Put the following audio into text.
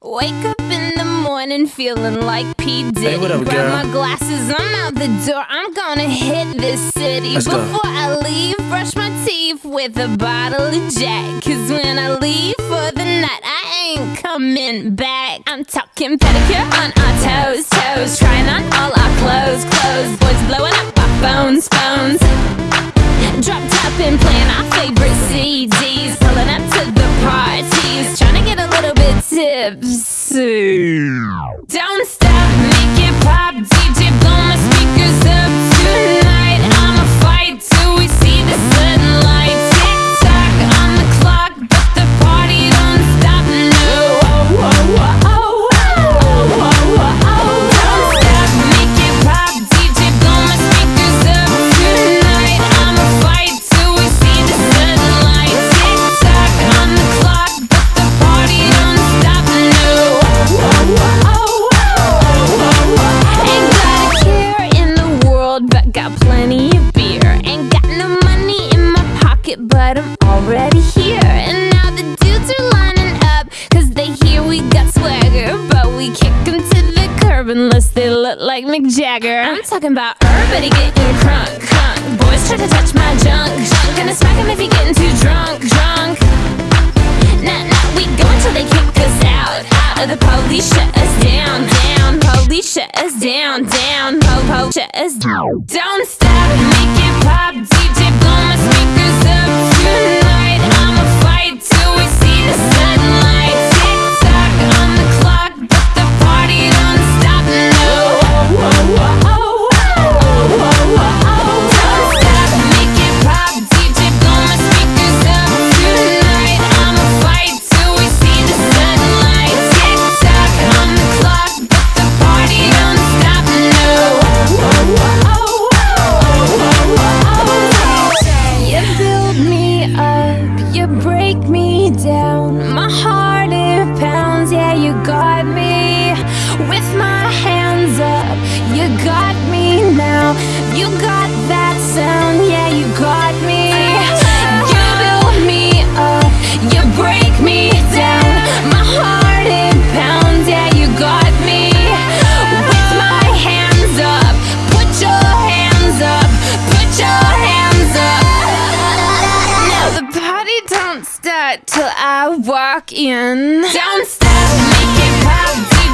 Wake up in the morning feeling like P. Diddy. Hey, what up, Grab girl? my glasses, I'm out the door. I'm gonna hit this city. Let's go. Before I leave, brush my teeth with a bottle of Jack. Cause when I leave for the night, I ain't coming back. I'm talking pedicure on our toes, toes. Trying on all our clothes, clothes. Boys blowing up our phones, phones. Drop top and playing our favorite CDs. Tipsy. Pocket, but I'm already here. And now the dudes are lining up, cause they hear we got swagger. But we kick 'em to the curb unless they look like Mick Jagger. I'm talking about everybody getting crunk, crunk. Boys try to touch my junk, junk. Gonna smack 'em if you're getting too drunk, drunk. Nah, nah, we go until they kick us out. Out the police, shut us down, down. Police, shut us down, down. Po, po, shut us down. Don't stop, make it pop. Break me down. My heart it pounds, yeah, you got me. With my hands up, you got me till I uh, walk in. Don't stop, make it pop.